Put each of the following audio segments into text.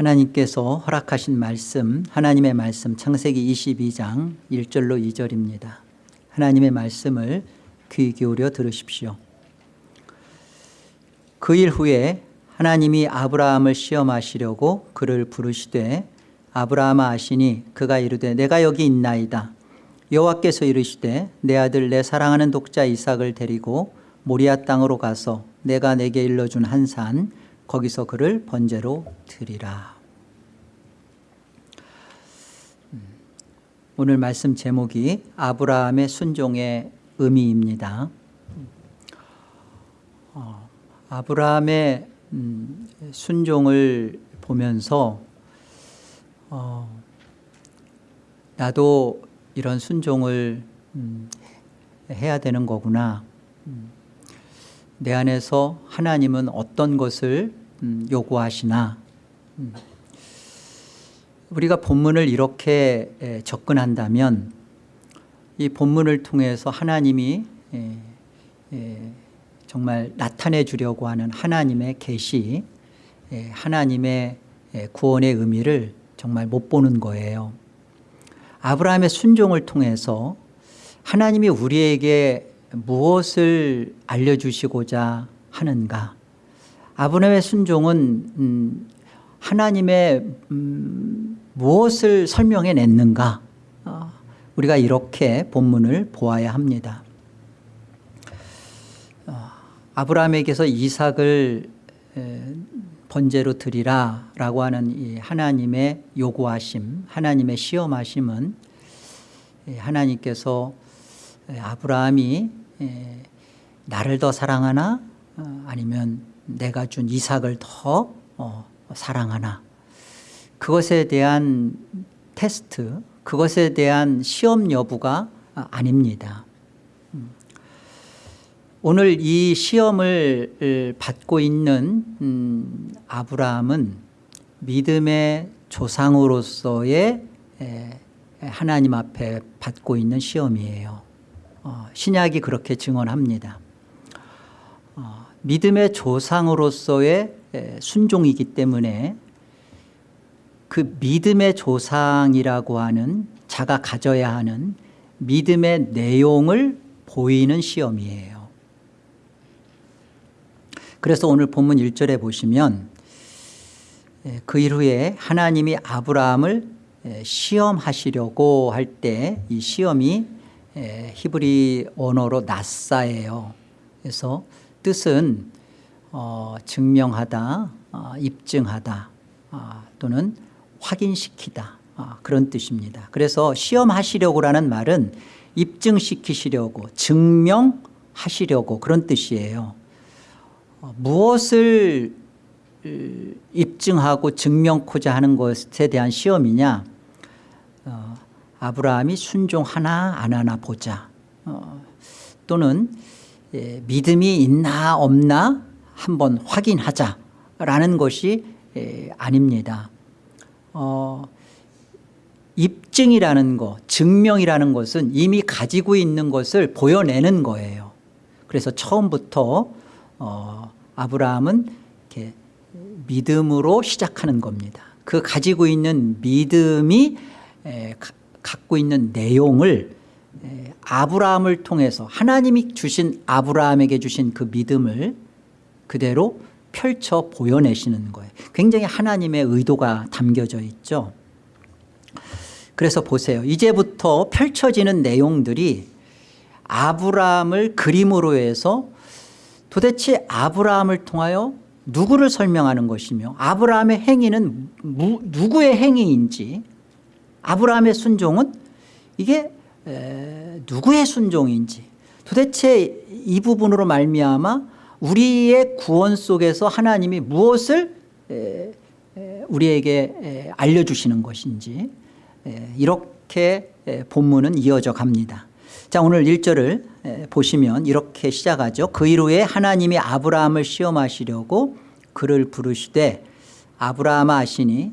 하나님께서 허락하신 말씀 하나님의 말씀 창세기 22장 1절로 2절입니다. 하나님의 말씀을 귀 기울여 들으십시오. 그 일 후에 하나님이 아브라함을 시험하시려고 그를 부르시되 아브라함아 아시니 그가 이르되 내가 여기 있나이다. 여호와께서 이르시되 내 아들 내 사랑하는 독자 이삭을 데리고 모리아 땅으로 가서 내가 내게 일러준 한산 거기서 그를 번제로 드리라. 음, 오늘 말씀 제목이 아브라함의 순종의 의미입니다. 어, 아브라함의 음, 순종을 보면서 어, 나도 이런 순종을 음, 해야 되는 거구나. 음, 내 안에서 하나님은 어떤 것을 음, 요구하시나? 음. 우리가 본문을 이렇게 접근한다면 이 본문을 통해서 하나님이 정말 나타내 주려고 하는 하나님의 계시 하나님의 구원의 의미를 정말 못 보는 거예요. 아브라함의 순종을 통해서 하나님이 우리에게 무엇을 알려주시고자 하는가 아브라함의 순종은 음, 하나님의 음, 무엇을 설명해 냈는가? 어, 우리가 이렇게 본문을 보아야 합니다. 어, 아브라함에게서 이삭을 번제로 드리라 라고 하는 이 하나님의 요구하심 하나님의 시험하심은 하나님께서 아브라함이 나를 더 사랑하나? 어, 아니면 내가 준 이삭을 더 어, 사랑하나. 그것에 대한 테스트 그것에 대한 시험 여부가 아닙니다. 음. 오늘 이 시험을 받고 있는 음, 아브라함은 믿음의 조상으로서의 하나님 앞에 받고 있는 시험이에요. 어, 신약이 그렇게 증언합니다. 어, 믿음의 조상으로서의 순종이기 때문에 그 믿음의 조상이라고 하는 자가 가져야 하는 믿음의 내용을 보이는 시험이에요. 그래서 오늘 본문 1절에 보시면 그 이후에 하나님이 아브라함을 시험하시려고 할 때 이 시험이 히브리 언어로 나사예요. 그래서 뜻은 어, 증명하다 어, 입증하다 어, 또는 확인시키다 어, 그런 뜻입니다. 그래서 시험하시려고 라는 말은 입증시키시려고 증명하시려고 그런 뜻이에요. 어, 무엇을 입증하고 증명코자 하는 것에 대한 시험이냐? 어, 아브라함이 순종하나 안 하나 보자. 어, 또는 예, 믿음이 있나 없나 한번 확인하자라는 것이 예, 아닙니다. 어, 입증이라는 것 증명이라는 것은 이미 가지고 있는 것을 보여내는 거예요. 그래서 처음부터 어, 아브라함은 이렇게 믿음으로 시작하는 겁니다. 그 가지고 있는 믿음이 에, 가, 갖고 있는 내용을 에, 아브라함을 통해서 하나님이 주신 아브라함에게 주신 그 믿음을 그대로 펼쳐 보여내시는 거예요. 굉장히 하나님의 의도가 담겨져 있죠. 그래서 보세요. 이제부터 펼쳐지는 내용들이 아브라함을 그림으로 해서 도대체 아브라함을 통하여 누구를 설명하는 것이며 아브라함의 행위는 무, 누구의 행위인지 아브라함의 순종은 이게 에, 누구의 순종인지. 도대체 이 부분으로 말미암아 우리의 구원 속에서 하나님이 무엇을 에, 에, 우리에게 알려주시는 것인지 이렇게 본문은 이어져 갑니다. 자 오늘 1절을 보시면 이렇게 시작하죠. 그 이후에 하나님이 아브라함을 시험하시려고 그를 부르시되 아브라함아 하시니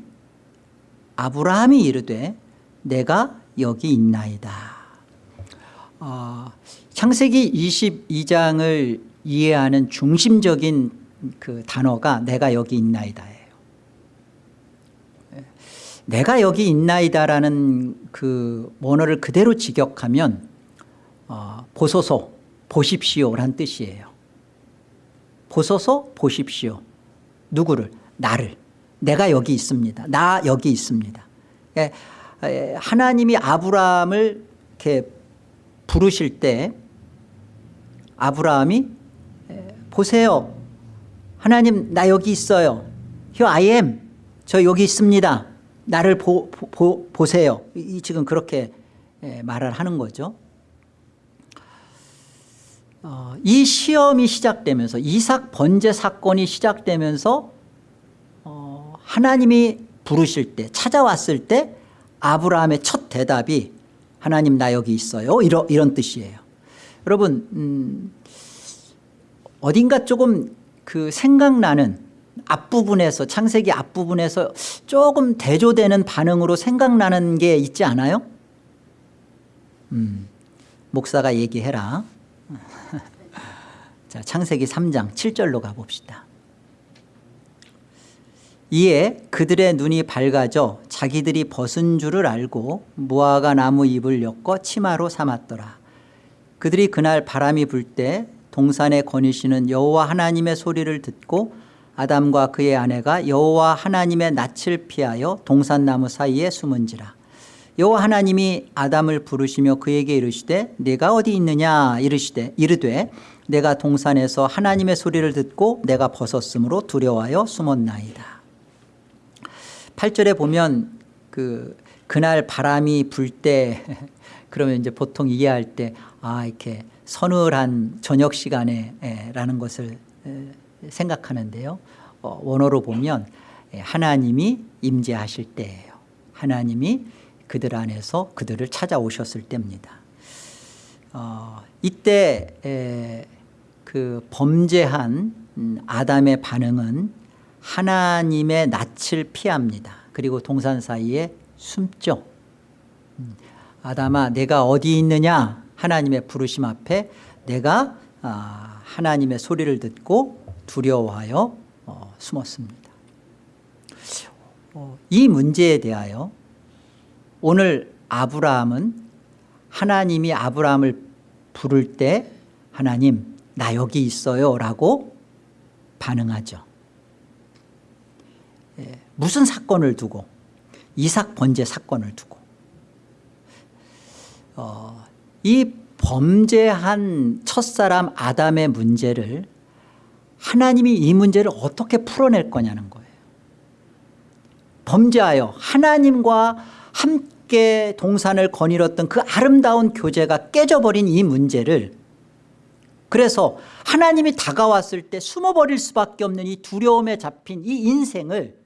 아브라함이 이르되 내가 여기 있나이다 어, 창세기 22장을 이해하는 중심적인 그 단어가 내가 여기 있나이다예요 내가 여기 있나이다라는 그 원어를 그대로 직역하면 어, 보소서 보십시오란 뜻이에요. 보소서 보십시오. 누구를? 나를. 내가 여기 있습니다. 나 여기 있습니다. 예, 예, 하나님이 아브라함을 이렇게 부르실 때 아브라함이 예, 보세요. 하나님 나 여기 있어요. Here I am. 저 여기 있습니다. 나를 보, 보, 보세요. 이, 지금 그렇게 예, 말을 하는 거죠. 어, 이 시험이 시작되면서 이삭 번제 사건이 시작되면서 어, 하나님이 부르실 때 찾아왔을 때 아브라함의 첫 대답이 하나님 나 여기 있어요 이런, 이런 뜻이에요 여러분 음, 어딘가 조금 그 생각나는 앞부분에서 창세기 앞부분에서 조금 대조되는 반응으로 생각나는 게 있지 않아요? 음, 목사가 얘기해라 자, 창세기 3장 7절로 가봅시다. 이에 그들의 눈이 밝아져 자기들이 벗은 줄을 알고 무화과 나무 잎을 엮어 치마로 삼았더라. 그들이 그날 바람이 불 때 동산에 거니시는 여호와 하나님의 소리를 듣고 아담과 그의 아내가 여호와 하나님의 낯을 피하여 동산나무 사이에 숨은지라. 여호와 하나님이 아담을 부르시며 그에게 이르시되 내가 어디 있느냐 이르시되 이르되 내가 동산에서 하나님의 소리를 듣고 내가 벗었으므로 두려워하여 숨었나이다 8절에 보면 그 그날 바람이 불 때 그러면 이제 보통 이해할 때 아 이렇게 서늘한 저녁 시간에 라는 것을 생각하는데요. 어, 원어로 보면 하나님이 임재하실 때예요. 하나님이 그들 안에서 그들을 찾아오셨을 때입니다. 어, 이때 에, 그 범죄한 음, 아담의 반응은 하나님의 낯을 피합니다. 그리고 동산 사이에 숨죠. 음, 아담아 내가 어디 있느냐 하나님의 부르심 앞에 내가 아, 하나님의 소리를 듣고 두려워하여 어, 숨었습니다. 어, 이 문제에 대하여 오늘 아브라함은 하나님이 아브라함을 부를 때 하나님 나 여기 있어요 라고 반응하죠 예, 무슨 사건을 두고 이삭 번제 사건을 두고. 어, 이 범죄한 첫사람 아담의 문제를 하나님이 이 문제를 어떻게 풀어낼 거냐는 거예요. 범죄하여 하나님과 함께 동산을 거닐었던 그 아름다운 교제가 깨져버린 이 문제를 그래서 하나님이 다가왔을 때 숨어버릴 수밖에 없는 이 두려움에 잡힌 이 인생을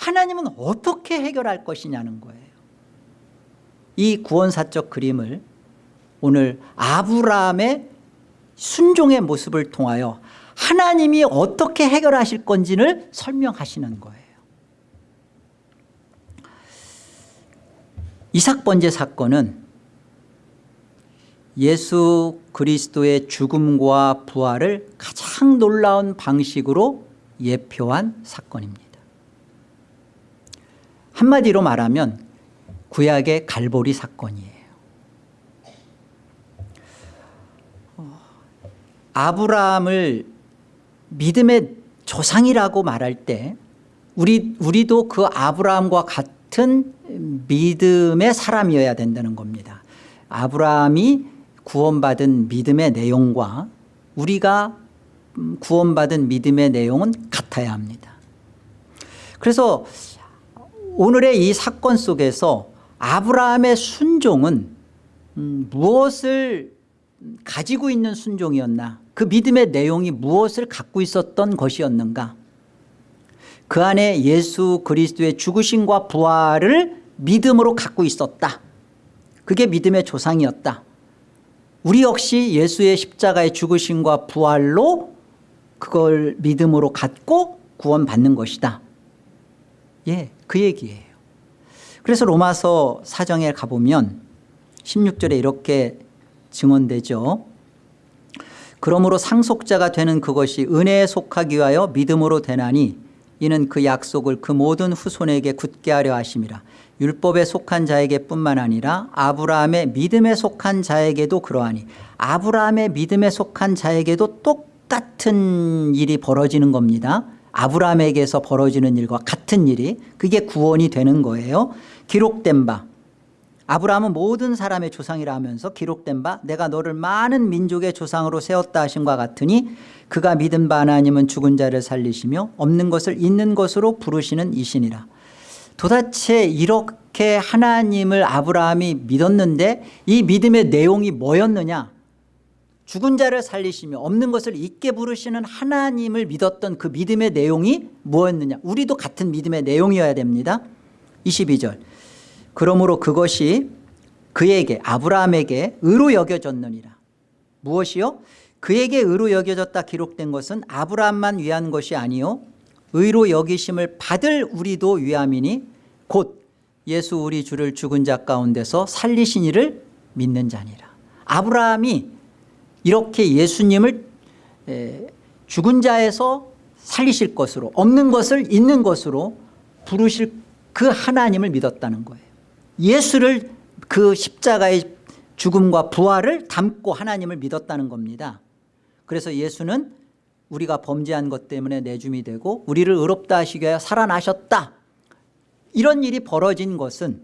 하나님은 어떻게 해결할 것이냐는 거예요. 이 구원사적 그림을 오늘 아브라함의 순종의 모습을 통하여 하나님이 어떻게 해결하실 건지를 설명하시는 거예요. 이삭 번제 사건은 예수 그리스도의 죽음과 부활을 가장 놀라운 방식으로 예표한 사건입니다 한마디로 말하면 구약의 갈보리 사건이에요. 아브라함을 믿음의 조상이라고 말할 때 우리, 우리도 그 아브라함과 같은 믿음의 사람이어야 된다는 겁니다. 아브라함이 구원받은 믿음의 내용과 우리가 음, 구원받은 믿음의 내용은 같아야 합니다. 그래서 오늘의 이 사건 속에서 아브라함의 순종은 음, 무엇을 가지고 있는 순종이었나? 그 믿음의 내용이 무엇을 갖고 있었던 것이었는가? 그 안에 예수 그리스도의 죽으심과 부활을 믿음으로 갖고 있었다. 그게 믿음의 조상이었다. 우리 역시 예수의 십자가의 죽으심과 부활로 그걸 믿음으로 갖고 구원받는 것이다. 예, 그 얘기예요. 그래서 로마서 사정에 가보면 16절에 이렇게 증언되죠. 그러므로 상속자가 되는 그것이 은혜에 속하기 위하여 믿음으로 되나니 이는 그 약속을 그 모든 후손에게 굳게 하려 하심이라. 율법에 속한 자에게 뿐만 아니라 아브라함의 믿음에 속한 자에게도 그러하니 아브라함의 믿음에 속한 자에게도 똑같은 일이 벌어지는 겁니다 아브라함에게서 벌어지는 일과 같은 일이 그게 구원이 되는 거예요. 기록된 바. 아브라함은 모든 사람의 조상이라 하면서 기록된 바 내가 너를 많은 민족의 조상으로 세웠다 하심과 같으니 그가 믿은 바 하나님은 죽은 자를 살리시며 없는 것을 있는 것으로 부르시는 이신이라. 도대체 이렇게 하나님을 아브라함이 믿었는데 이 믿음의 내용이 뭐였느냐 죽은 자를 살리시며 없는 것을 있게 부르시는 하나님을 믿었던 그 믿음의 내용이 뭐였느냐? 우리도 같은 믿음의 내용이어야 됩니다. 22절. 그러므로 그것이 그에게 아브라함에게 의로 여겨졌느니라. 무엇이요? 그에게 의로 여겨졌다 기록된 것은 아브라함만 위한 것이 아니요. 의로 여기심을 받을 우리도 위함이니 곧 예수 우리 주를 죽은 자 가운데서 살리신 이를 믿는 자니라. 아브라함이 이렇게 예수님을 에, 죽은 자에서 살리실 것으로 없는 것을 있는 것으로 부르실 그 하나님을 믿었다는 거예요. 예수를 그 십자가의 죽음과 부활을 담고 하나님을 믿었다는 겁니다. 그래서 예수는 우리가 범죄한 것 때문에 내줌이 되고 우리를 의롭다 하시기 위하여 살아나셨다. 이런 일이 벌어진 것은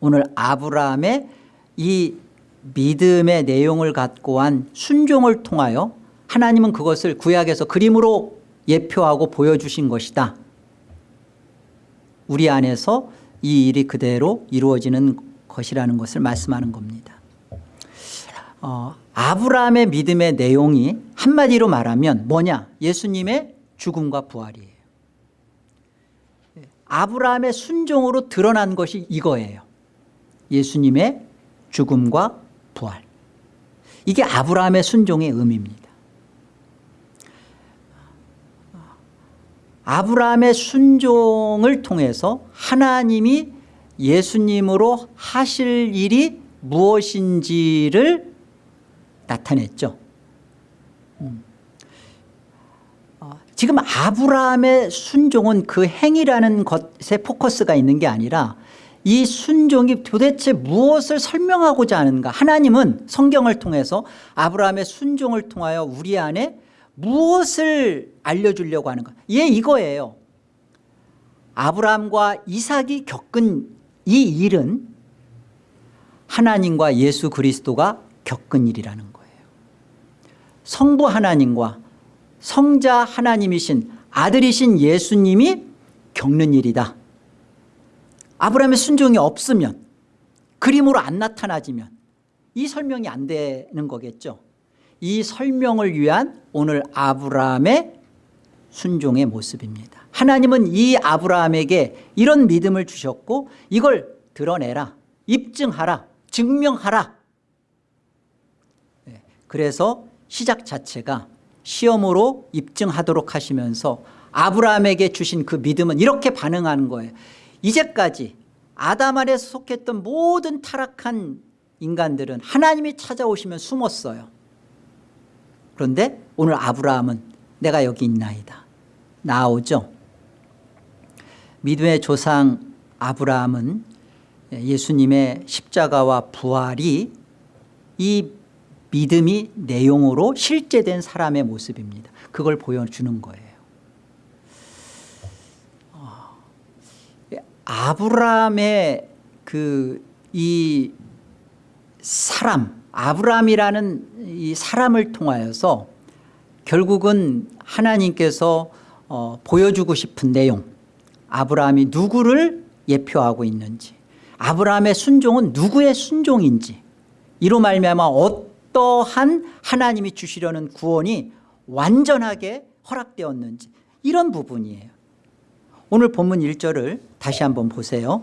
오늘 아브라함의 이 믿음의 내용을 갖고 한 순종을 통하여 하나님은 그것을 구약에서 그림으로 예표하고 보여주신 것이다. 우리 안에서 이 일이 그대로 이루어지는 것이라는 것을 말씀하는 겁니다. 어, 아브라함의 믿음의 내용이 한마디로 말하면 뭐냐? 예수님의 죽음과 부활이에요. 아브라함의 순종으로 드러난 것이 이거예요. 예수님의 죽음과 부활. 이게 아브라함의 순종의 의미입니다. 아브라함의 순종을 통해서 하나님이 예수님으로 하실 일이 무엇인지를 나타냈죠. 음. 어, 지금 아브라함의 순종은 그 행위라는 것에 포커스가 있는 게 아니라 이 순종이 도대체 무엇을 설명하고자 하는가? 하나님은 성경을 통해서 아브라함의 순종을 통하여 우리 안에 무엇을 알려주려고 하는가? 예 이거예요. 아브라함과 이삭이 겪은 이 일은 하나님과 예수 그리스도가 겪은 일이라는 거예요. 성부 하나님과 성자 하나님이신 아들이신 예수님이 겪는 일이다 아브라함의 순종이 없으면 그림으로 안 나타나지면 이 설명이 안 되는 거겠죠? 이 설명을 위한 오늘 아브라함의 순종의 모습입니다. 하나님은 이 아브라함에게 이런 믿음을 주셨고 이걸 드러내라 입증하라 증명하라. 네, 그래서 시작 자체가 시험으로 입증하도록 하시면서 아브라함에게 주신 그 믿음은 이렇게 반응하는 거예요 이제까지 아담 아래서 속했던 모든 타락한 인간들은 하나님이 찾아오시면 숨었어요. 그런데 오늘 아브라함은 내가 여기 있나이다. 나오죠. 믿음의 조상 아브라함은 예수님의 십자가와 부활이 이 믿음이 내용으로 실제된 사람의 모습입니다. 그걸 보여주는 거예요 아브라함의 그 이 사람 아브라함이라는 이 사람을 통하여서 결국은 하나님께서 어, 보여주고 싶은 내용 아브라함이 누구를 예표하고 있는지 아브라함의 순종은 누구의 순종인지 이로 말미암아 어떠한 하나님이 주시려는 구원이 완전하게 허락되었는지 이런 부분이에요 오늘 본문 1절을 다시 한번 보세요.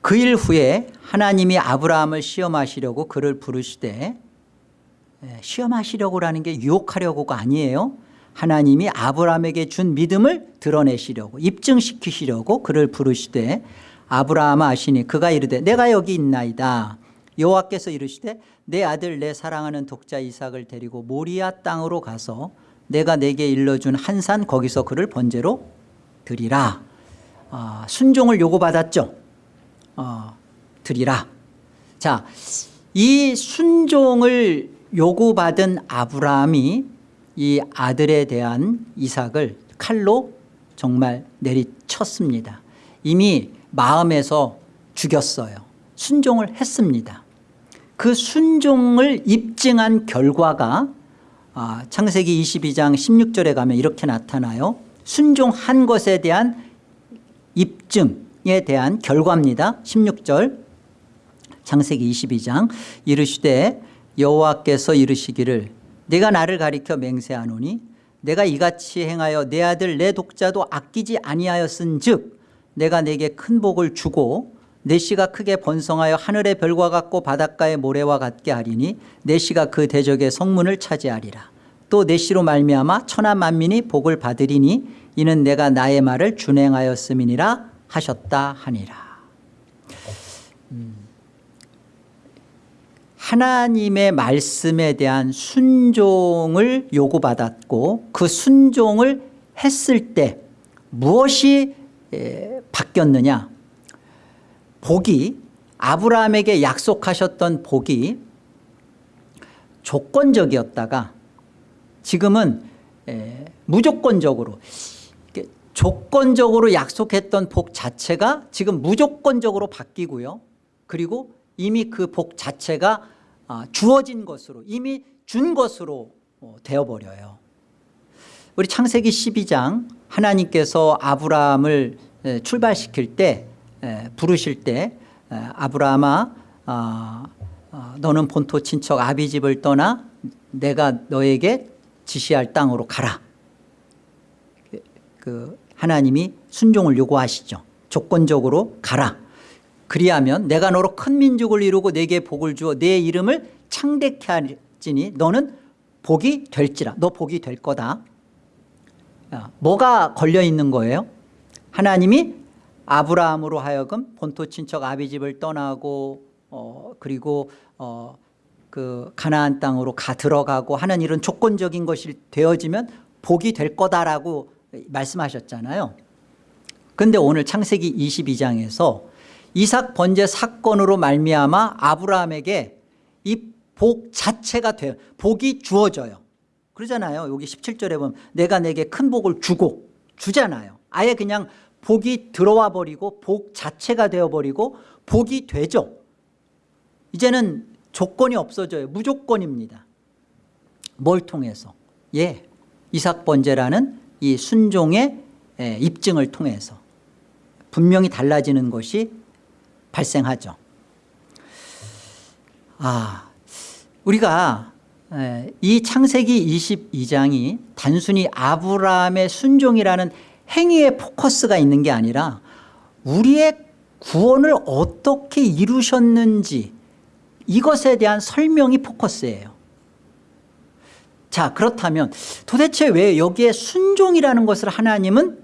그 일 후에 하나님이 아브라함을 시험하시려고 그를 부르시되 예, 시험하시려고라는 게 유혹하려고가 아니에요. 하나님이 아브라함에게 준 믿음을 드러내시려고 입증시키시려고 그를 부르시되 아브라함아 아시니 그가 이르되 내가 여기 있나이다. 여호와께서 이르시되 내 아들 내 사랑하는 독자 이삭을 데리고 모리아 땅으로 가서 내가 내게 일러준 한 산 거기서 그를 번제로 드리라. 아, 순종을 요구받았죠. 어, 드리라. 자이 순종을 요구받은 아브라함이 이 아들에 대한 이삭을 칼로 정말 내리쳤습니다. 이미 마음에서 죽였어요. 순종을 했습니다. 그 순종을 입증한 결과가 아, 창세기 22장 16절에 가면 이렇게 나타나요. 순종한 것에 대한 입증에 대한 결과입니다. 16절. 창세기 22장. 이르시되 여호와께서 이르시기를 내가 나를 가리켜 맹세하노니 내가 이같이 행하여 내 아들 내 독자도 아끼지 아니하였은 즉 내가 내게 큰 복을 주고 내 씨가 크게 번성하여 하늘의 별과 같고 바닷가의 모래와 같게 하리니 내 씨가 그 대적의 성문을 차지하리라. 또 내 씨로 말미암아 천하 만민이 복을 받으리니 이는 내가 나의 말을 준행하였음이니라 하셨다 하니라. 음. 하나님의 말씀에 대한 순종을 요구받았고 그 순종을 했을 때 무엇이 에, 바뀌었느냐 복이 아브라함에게 약속하셨던 복이 조건적이었다가 지금은 에, 무조건적으로 조건적으로 약속했던 복 자체가 지금 무조건적으로 바뀌고요. 그리고 이미 그 복 자체가 아, 주어진 것으로 이미 준 것으로 어, 되어버려요. 우리 창세기 12장 하나님께서 아브라함을 에, 출발시킬 때 에, 부르실 때 에, 아브라함아 아, 아, 너는 본토 친척 아비 집을 떠나 내가 너에게 지시할 땅으로 가라. 그, 그 하나님이 순종을 요구하시죠. 조건적으로 가라. 그리하면 내가 너로 큰 민족을 이루고 내게 복을 주어 내 이름을 창대케 할지니 너는 복이 될지라. 너 복이 될 거다. 야, 뭐가 걸려 있는 거예요? 하나님이 아브라함으로 하여금 본토 친척 아비 집을 떠나고 어, 그리고 어, 그 가나안 땅으로 가 들어가고 하는 이런 조건적인 것이 되어지면 복이 될 거다라고 말씀하셨잖아요. 그런데 오늘 창세기 22장에서 이삭 번제 사건으로 말미암아 아브라함에게 이 복 자체가 돼요 복이 주어져요. 그러잖아요. 여기 17절에 보면 내가 내게 큰 복을 주고 주잖아요. 아예 그냥 복이 들어와 버리고 복 자체가 되어버리고 복이 되죠. 이제는 조건이 없어져요. 무조건입니다. 뭘 통해서? 예 이삭 번제라는 이 순종의 입증을 통해서 분명히 달라지는 것이 발생하죠. 아 우리가 이 창세기 22장이 단순히 아브라함의 순종이라는 행위에 포커스가 있는 게 아니라 우리의 구원을 어떻게 이루셨는지 이것에 대한 설명이 포커스예요. 자 그렇다면 도대체 왜 여기에 순종이라는 것을 하나님은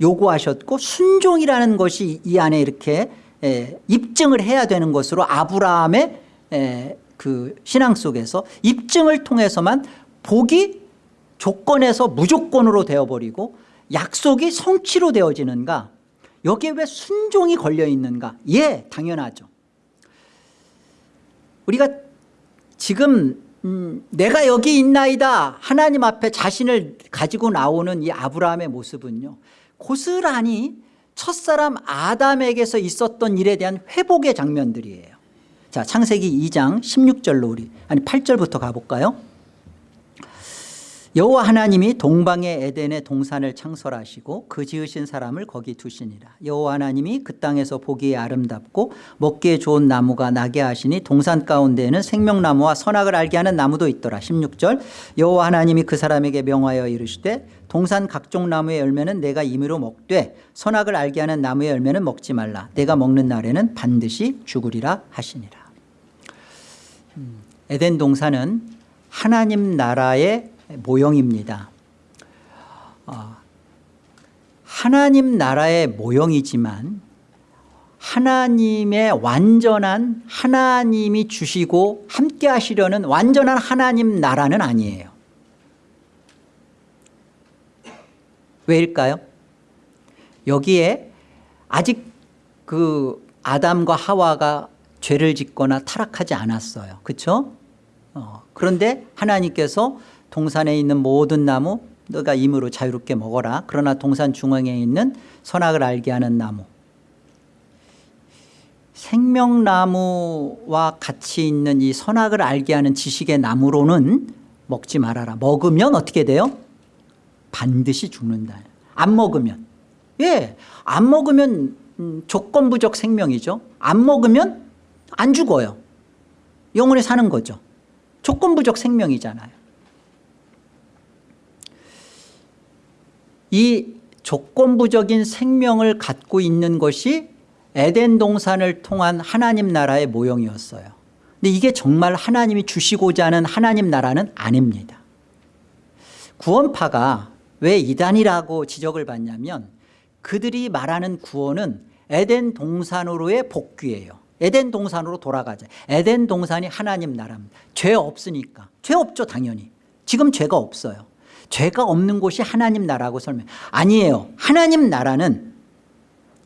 요구하셨고 순종이라는 것이 이 안에 이렇게 에, 입증을 해야 되는 것으로 아브라함의 에, 그 신앙 속에서 입증을 통해서만 복이 조건에서 무조건으로 되어버리고 약속이 성취로 되어지는가? 여기에 왜 순종이 걸려 있는가? 예 당연하죠. 우리가 지금 음, 내가 여기 있나이다. 하나님 앞에 자신을 가지고 나오는 이 아브라함의 모습은요 고스란히 첫사람 아담에게서 있었던 일에 대한 회복의 장면들이에요. 자 창세기 2장 16절로 우리 아니 8절부터 가볼까요 여호와 하나님이 동방의 에덴의 동산을 창설하시고 그 지으신 사람을 거기 두시니라. 여호와 하나님이 그 땅에서 보기에 아름답고 먹기에 좋은 나무가 나게 하시니 동산 가운데에는 생명나무와 선악을 알게 하는 나무도 있더라. 16절. 여호와 하나님이 그 사람에게 명하여 이르시되 동산 각종 나무의 열매는 내가 임의로 먹되 선악을 알게 하는 나무의 열매는 먹지 말라. 내가 먹는 날에는 반드시 죽으리라 하시니라. 음, 에덴 동산은 하나님 나라의 모형입니다. 어, 하나님 나라의 모형이지만 하나님의 완전한 하나님이 주시고 함께 하시려는 완전한 하나님 나라는 아니에요. 왜일까요? 여기에 아직 그 아담과 하와가 죄를 짓거나 타락하지 않았어요. 그렇죠? 어, 그런데 하나님께서 동산에 있는 모든 나무 너가 임으로 자유롭게 먹어라. 그러나 동산 중앙에 있는 선악을 알게 하는 나무 생명나무와 같이 있는 이 선악을 알게 하는 지식의 나무로는 먹지 말아라. 먹으면 어떻게 돼요? 반드시 죽는다. 안 먹으면. 예, 안 먹으면 음, 조건부적 생명이죠. 안 먹으면 안 죽어요. 영원히 사는 거죠. 조건부적 생명이잖아요. 이 조건부적인 생명을 갖고 있는 것이 에덴 동산을 통한 하나님 나라의 모형이었어요. 근데 이게 정말 하나님이 주시고자 하는 하나님 나라는 아닙니다. 구원파가 왜 이단이라고 지적을 받냐면 그들이 말하는 구원은 에덴 동산으로의 복귀예요. 에덴 동산으로 돌아가자. 에덴 동산이 하나님 나라입니다. 죄 없으니까. 죄 없죠 당연히. 지금 죄가 없어요. 죄가 없는 곳이 하나님 나라고 설명. 아니에요. 하나님 나라는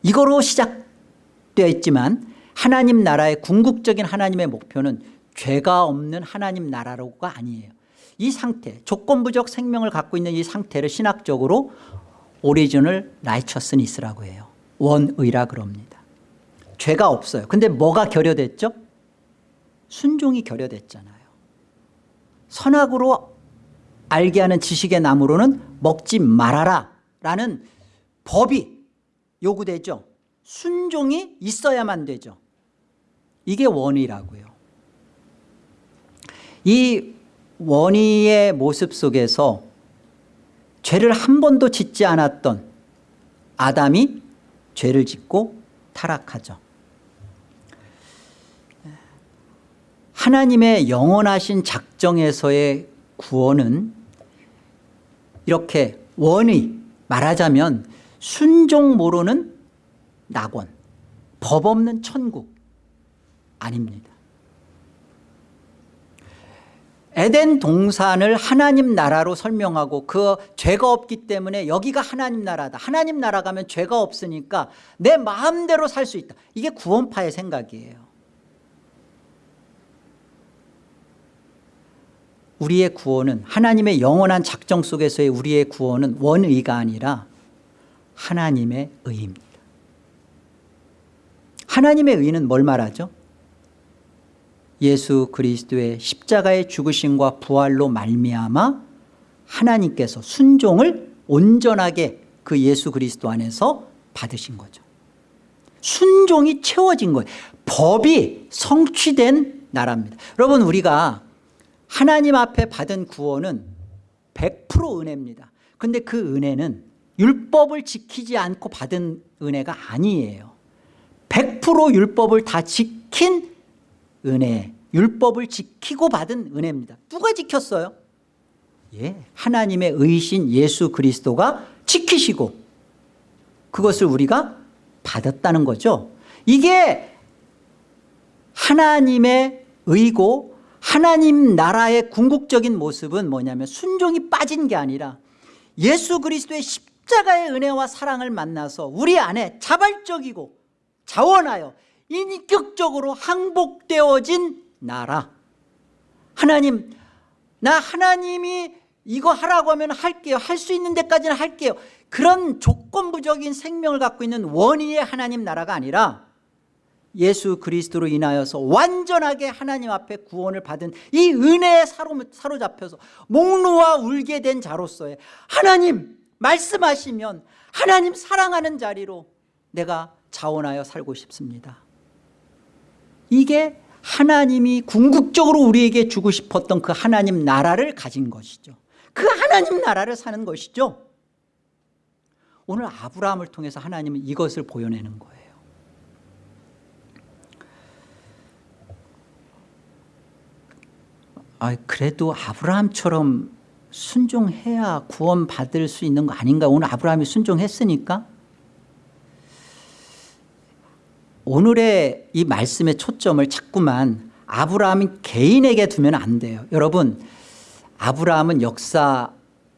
이거로 시작되어 있지만 하나님 나라의 궁극적인 하나님의 목표는 죄가 없는 하나님 나라로가 아니에요. 이 상태 조건부적 생명을 갖고 있는 이 상태를 신학적으로 original righteousness라고 해요. 원의라 그럽니다. 죄가 없어요. 근데 뭐가 결여됐죠? 순종이 결여됐잖아요. 선악으로 알게 하는 지식의 나무로는 먹지 말아라 라는 법이 요구되죠. 순종이 있어야만 되죠. 이게 원의라고요. 이 원의의 모습 속에서 죄를 한 번도 짓지 않았던 아담이 죄를 짓고 타락하죠. 하나님의 영원하신 작정에서의 구원은 이렇게 원의 말하자면 순종 모르는 낙원 법 없는 천국 아닙니다. 에덴 동산을 하나님 나라로 설명하고 그 죄가 없기 때문에 여기가 하나님 나라다. 하나님 나라 가면 죄가 없으니까 내 마음대로 살 수 있다. 이게 구원파의 생각이에요. 우리의 구원은 하나님의 영원한 작정 속에서의 우리의 구원은 원의가 아니라 하나님의 의입니다. 하나님의 의는 뭘 말하죠? 예수 그리스도의 십자가의 죽으심과 부활로 말미암아 하나님께서 순종을 온전하게 그 예수 그리스도 안에서 받으신 거죠. 순종이 채워진 거예요. 법이 성취된 나라입니다. 여러분 우리가 하나님 앞에 받은 구원은 100% 은혜입니다. 근데 그 은혜는 율법을 지키지 않고 받은 은혜가 아니에요. 100% 율법을 다 지킨 은혜 율법을 지키고 받은 은혜입니다 누가 지켰어요? 예, 하나님의 의신 예수 그리스도가 지키시고 그것을 우리가 받았다는 거죠 이게 하나님의 의고 하나님 나라의 궁극적인 모습은 뭐냐면 순종이 빠진 게 아니라 예수 그리스도의 십자가의 은혜와 사랑을 만나서 우리 안에 자발적이고 자원하여 인격적으로 항복되어진 나라. 하나님 나 하나님이 이거 하라고 하면 할게요. 할 수 있는 데까지는 할게요. 그런 조건부적인 생명을 갖고 있는 원의의 하나님 나라가 아니라 예수 그리스도로 인하여서 완전하게 하나님 앞에 구원을 받은 이 은혜에 사로 잡혀서 목놓아 울게 된 자로서의 하나님 말씀하시면 하나님 사랑하는 자리로 내가 자원하여 살고 싶습니다. 이게 하나님이 궁극적으로 우리에게 주고 싶었던 그 하나님 나라를 가진 것이죠. 그 하나님 나라를 사는 것이죠. 오늘 아브라함을 통해서 하나님은 이것을 보여내는 거예요 아, 그래도 아브라함처럼 순종해야 구원받을 수 있는 거 아닌가 오늘 아브라함이 순종했으니까 오늘의 이 말씀의 초점을 자꾸만 아브라함 개인에게 두면 안 돼요 여러분 아브라함은 역사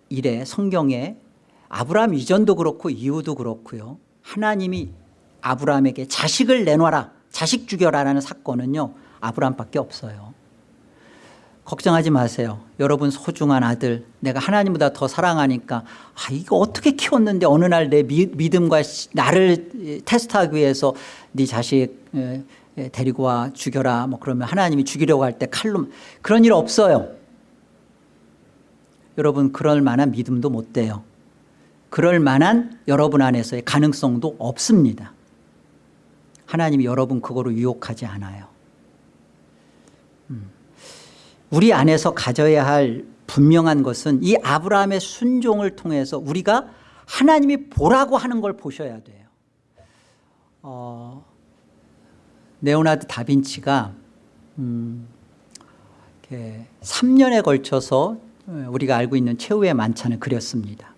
일에 성경에 아브라함 이전도 그렇고 이후도 그렇고요. 하나님이 아브라함에게 자식을 내놔라 자식 죽여라라는 사건은요. 아브라함밖에 없어요. 걱정하지 마세요. 여러분 소중한 아들 내가 하나님보다 더 사랑하니까 아 이거 어떻게 키웠는데 어느 날 내 믿음과 시- 나를 테스트하기 위해서 네 자식 데리고 와 죽여라 뭐 그러면 하나님이 죽이려고 할 때 칼로 그런 일 없어요. 여러분 그럴 만한 믿음도 못 돼요. 그럴 만한 여러분 안에서의 가능성도 없습니다. 하나님이 여러분 그거로 유혹하지 않아요. 음. 우리 안에서 가져야 할 분명한 것은 이 아브라함의 순종을 통해서 우리가 하나님이 보라고 하는 걸 보셔야 돼요. 어, 네오나드 다빈치가 음, 이렇게 3년에 걸쳐서 우리가 알고 있는 최후의 만찬을 그렸습니다.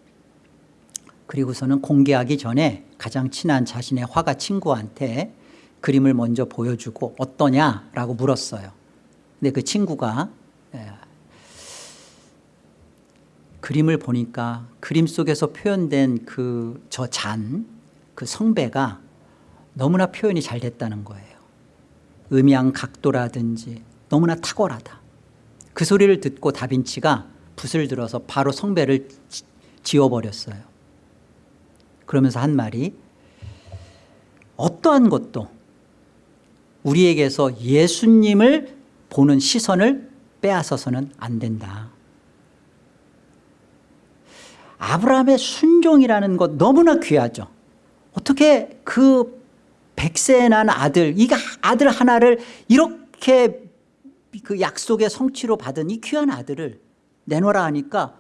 그리고서는 공개하기 전에 가장 친한 자신의 화가 친구한테 그림을 먼저 보여주고 어떠냐라고 물었어요. 근데 그 친구가 예, 그림을 보니까 그림 속에서 표현된 그 저 잔, 그 성배가 너무나 표현이 잘 됐다는 거예요. 음양 각도라든지 너무나 탁월하다. 그 소리를 듣고 다빈치가 붓을 들어서 바로 성배를 지- 지워버렸어요. 그러면서 한 말이 어떠한 것도 우리에게서 예수님을 보는 시선을 빼앗아서는 안 된다. 아브라함의 순종이라는 것 너무나 귀하죠. 어떻게 그 백세에 난 아들, 이 아들 하나를 이렇게 그 약속의 성취로 받은 이 귀한 아들을 내놓으라 하니까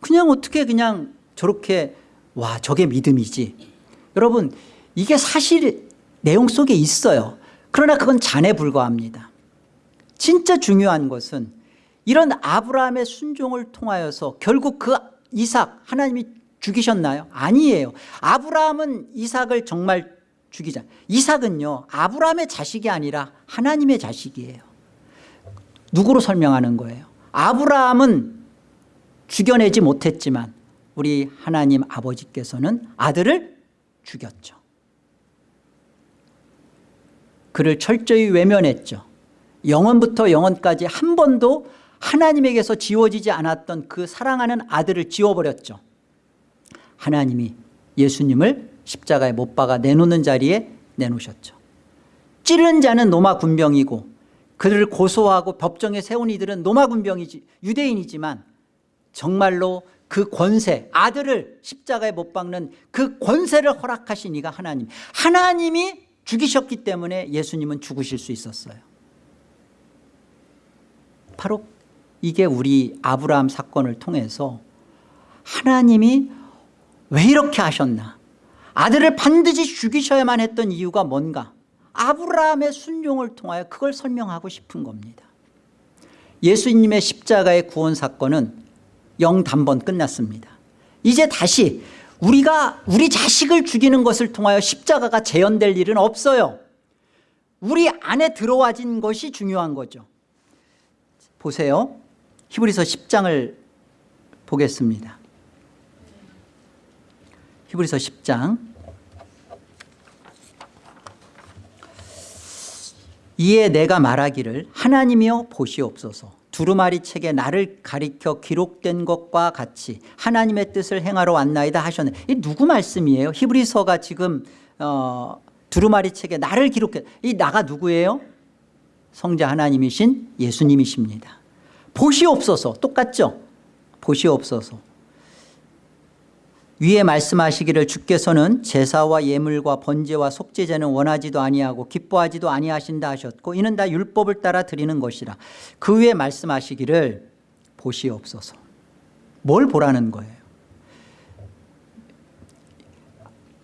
그냥 어떻게 그냥 저렇게 와 저게 믿음이지. 여러분 이게 사실 내용 속에 있어요. 그러나 그건 잔에 불과합니다. 진짜 중요한 것은 이런 아브라함의 순종을 통하여서 결국 그 이삭 하나님이 죽이셨나요? 아니에요. 아브라함은 이삭을 정말 죽이자. 이삭은요 아브라함의 자식이 아니라 하나님의 자식이에요. 누구로 설명하는 거예요? 아브라함은 죽여내지 못했지만 우리 하나님 아버지께서는 아들을 죽였죠. 그를 철저히 외면했죠. 영원부터 영원까지 한 번도 하나님에게서 지워지지 않았던 그 사랑하는 아들을 지워버렸죠. 하나님이 예수님을 십자가에 못 박아 내놓는 자리에 내놓으셨죠. 찌른 자는 로마 군병이고 그들을 고소하고 법정에 세운 이들은 로마 군병이지 유대인이지만 정말로 그 권세 아들을 십자가에 못 박는 그 권세를 허락하신 이가 하나님 하나님이 죽이셨기 때문에 예수님은 죽으실 수 있었어요 바로 이게 우리 아브라함 사건을 통해서 하나님이 왜 이렇게 하셨나? 아들을 반드시 죽이셔야만 했던 이유가 뭔가? 아브라함의 순종을 통하여 그걸 설명하고 싶은 겁니다. 예수님의 십자가의 구원 사건은 영단번 끝났습니다. 이제 다시 우리가 우리 자식을 죽이는 것을 통하여 십자가가 재현될 일은 없어요. 우리 안에 들어와진 것이 중요한 거죠. 보세요 히브리서 10장을 보겠습니다. 히브리서 10장. 이에 내가 말하기를 하나님이여 보시옵소서. 두루마리 책에 나를 가리켜 기록된 것과 같이 하나님의 뜻을 행하러 왔나이다 하셨네. 이 누구 말씀이에요? 히브리서가 지금 어, 두루마리 책에 나를 기록해. 이 나가 누구예요? 성자 하나님이신 예수님이십니다 보시옵소서 똑같죠? 보시옵소서. 위에 말씀하시기를 주께서는 제사와 예물과 번제와 속죄제는 원하지도 아니하고 기뻐하지도 아니하신다 하셨고 이는 다 율법을 따라 드리는 것이라 그 위에 말씀하시기를 보시옵소서. 뭘 보라는 거예요?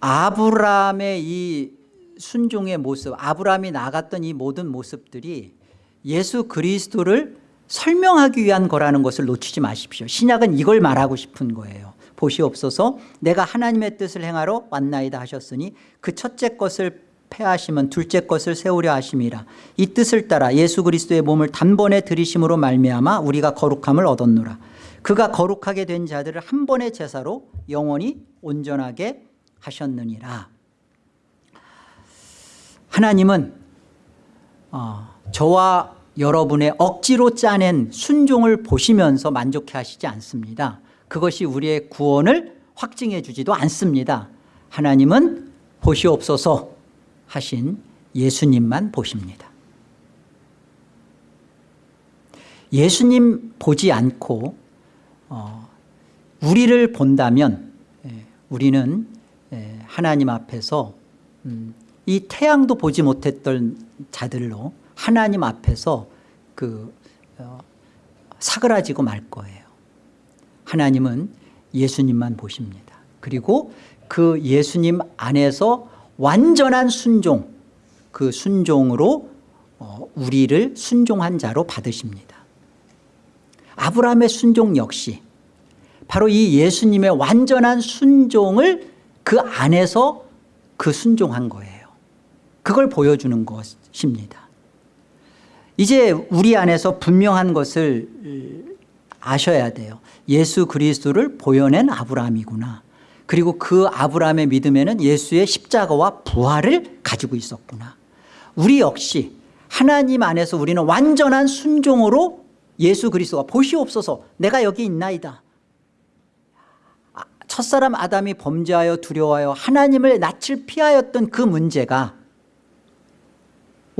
아브라함의 이 순종의 모습 아브라함이 나갔던 이 모든 모습들이 예수 그리스도를 설명하기 위한 거라는 것을 놓치지 마십시오. 신약은 이걸 말하고 싶은 거예요. 보시옵소서 내가 하나님의 뜻을 행하러 왔나이다 하셨으니 그 첫째 것을 패하시면 둘째 것을 세우려 하심이라. 이 뜻을 따라 예수 그리스도의 몸을 단번에 들이심으로 말미암아 우리가 거룩함을 얻었노라. 그가 거룩하게 된 자들을 한 번의 제사로 영원히 온전하게 하셨느니라. 하나님은 어, 저와 여러분의 억지로 짜낸 순종을 보시면서 만족해 하시지 않습니다. 그것이 우리의 구원을 확증해 주지도 않습니다. 하나님은 보시옵소서 하신 예수님만 보십니다. 예수님 보지 않고 어, 우리를 본다면 예, 우리는 예, 하나님 앞에서 음, 이 태양도 보지 못했던 자들로 하나님 앞에서 그 어, 사그라지고 말 거예요. 하나님은 예수님만 보십니다. 그리고 그 예수님 안에서 완전한 순종 그 순종으로 어, 우리를 순종한 자로 받으십니다. 아브라함의 순종 역시 바로 이 예수님의 완전한 순종을 그 안에서 그 순종한 거예요. 그걸 보여주는 것입니다 이제 우리 안에서 분명한 것을 아셔야 돼요. 예수 그리스도를 보여낸 아브라함이구나. 그리고 그 아브라함의 믿음에는 예수의 십자가와 부활을 가지고 있었구나. 우리 역시 하나님 안에서 우리는 완전한 순종으로 예수 그리스도가 보시옵소서. 내가 여기 있나이다. 아, 첫사람 아담이 범죄하여 두려워하여 하나님을 낯을 피하였던 그 문제가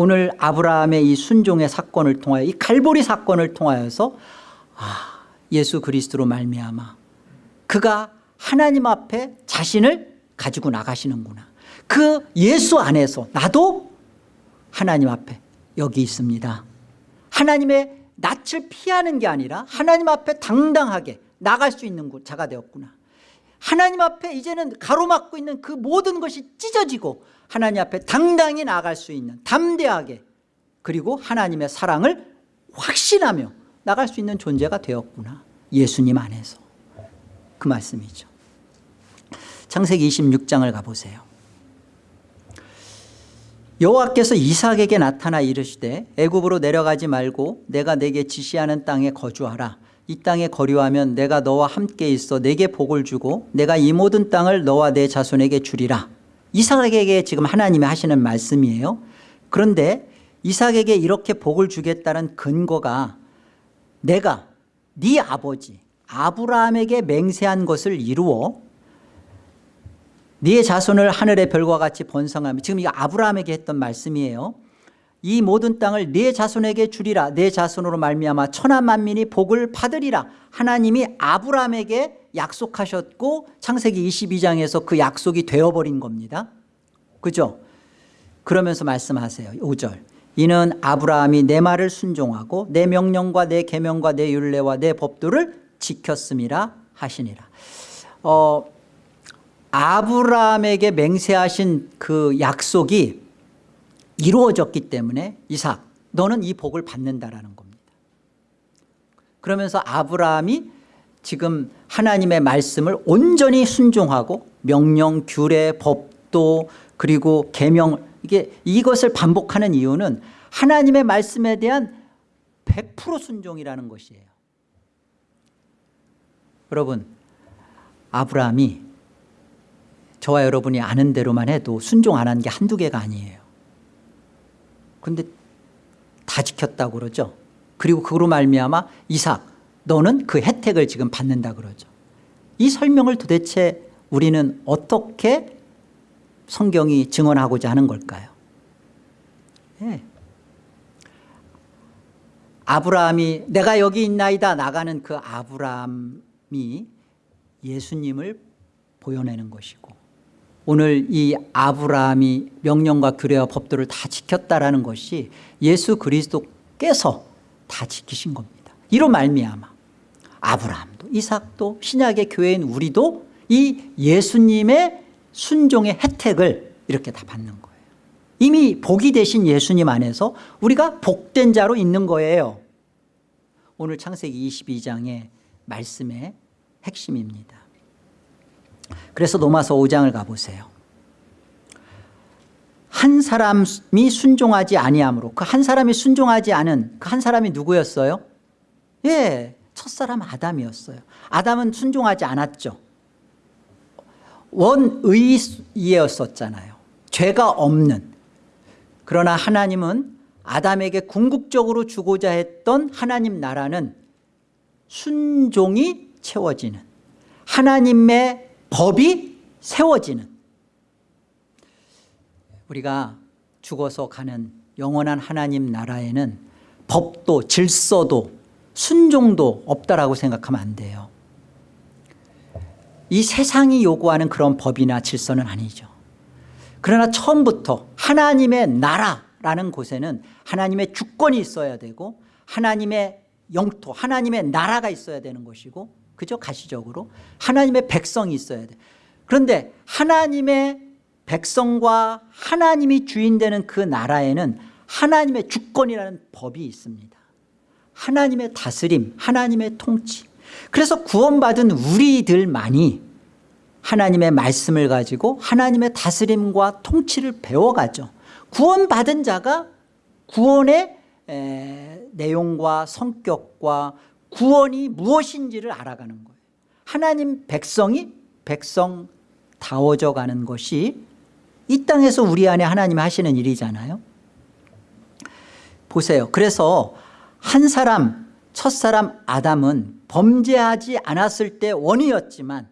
오늘 아브라함의 이 순종의 사건을 통하여 이 갈보리 사건을 통하여서 아, 예수 그리스도로 말미암아 그가 하나님 앞에 자신을 가지고 나가시는구나. 그 예수 안에서 나도 하나님 앞에 여기 있습니다. 하나님의 낯을 피하는 게 아니라 하나님 앞에 당당하게 나갈 수 있는 자가 되었구나. 하나님 앞에 이제는 가로막고 있는 그 모든 것이 찢어지고 하나님 앞에 당당히 나갈 수 있는 담대하게 그리고 하나님의 사랑을 확신하며 나갈 수 있는 존재가 되었구나. 예수님 안에서. 그 말씀이죠. 창세기 26장을 가보세요. 여호와께서 이삭에게 나타나 이르시되 애굽으로 내려가지 말고 내가 내게 지시하는 땅에 거주하라. 이 땅에 거류하면 내가 너와 함께 있어 내게 복을 주고 내가 이 모든 땅을 너와 내 자손에게 주리라 이삭에게 지금 하나님이 하시는 말씀이에요. 그런데 이삭에게 이렇게 복을 주겠다는 근거가 내가 네 아버지 아브라함에게 맹세한 것을 이루어 네 자손을 하늘의 별과 같이 번성하며 지금 이거 아브라함에게 했던 말씀이에요. 이 모든 땅을 네 자손에게 주리라. 네 자손으로 말미암아 천하 만민이 복을 받으리라. 하나님이 아브라함에게 약속하셨고 창세기 22장에서 그 약속이 되어버린 겁니다. 그죠? 그러면서 말씀하세요. 5절. 이는 아브라함이 내 말을 순종하고 내 명령과 내 계명과 내 율례와 내 법도를 지켰음이라 하시니라. 어, 아브라함에게 맹세하신 그 약속이 이루어졌기 때문에 이삭 너는 이 복을 받는다라는 겁니다. 그러면서 아브라함이 지금 하나님의 말씀을 온전히 순종하고 명령, 규례, 법도 그리고 계명 이게 이것을 반복하는 이유는 하나님의 말씀에 대한 100% 순종이라는 것이에요. 여러분 아브라함이 저와 여러분이 아는 대로만 해도 순종 안 한 게 한두 개가 아니에요. 그런데 다 지켰다고 그러죠? 그리고 그로 말미암아 이삭 너는 그 혜택을 지금 받는다 그러죠. 이 설명을 도대체 우리는 어떻게 성경이 증언하고자 하는 걸까요? 네. 아브라함이 내가 여기 있나이다 나가는 그 아브라함이 예수님을 보여내는 것이고 오늘 이 아브라함이 명령과 규례와 법도를 다 지켰다라는 것이 예수 그리스도께서 다 지키신 겁니다 이로 말미암아. 아브라함도 이삭도 신약의 교회인 우리도 이 예수님의 순종의 혜택을 이렇게 다 받는 거예요. 이미 복이 되신 예수님 안에서 우리가 복된 자로 있는 거예요. 오늘 창세기 22장의 말씀의 핵심입니다. 그래서 로마서 5장을 가보세요. 한 사람이 순종하지 아니하므로 그 한 사람이 순종하지 않은 그 한 사람이 누구였어요? 예, 첫사람 아담이었어요. 아담은 순종하지 않았죠. 원의였었잖아요. 죄가 없는. 그러나 하나님은 아담에게 궁극적으로 주고자 했던 하나님 나라는 순종이 채워지는 하나님의 법이 세워지는. 우리가 죽어서 가는 영원한 하나님 나라에는 법도 질서도 순종도 없다라고 생각하면 안 돼요. 이 세상이 요구하는 그런 법이나 질서는 아니죠. 그러나 처음부터 하나님의 나라라는 곳에는 하나님의 주권이 있어야 되고 하나님의 영토 하나님의 나라가 있어야 되는 것이고 그죠? 가시적으로. 하나님의 백성이 있어야 돼. 그런데 하나님의 백성과 하나님이 주인 되는 그 나라에는 하나님의 주권이라는 법이 있습니다 하나님의 다스림 하나님의 통치. 그래서 구원받은 우리들만이 하나님의 말씀을 가지고 하나님의 다스림과 통치를 배워가죠. 구원받은 자가 구원의 에, 내용과 성격과 구원이 무엇인지를 알아가는 거예요. 하나님 백성이 백성다워져 가는 것이 이 땅에서 우리 안에 하나님이 하시는 일이잖아요. 보세요. 그래서 한 사람 첫사람 아담은 범죄하지 않았을 때 원이었지만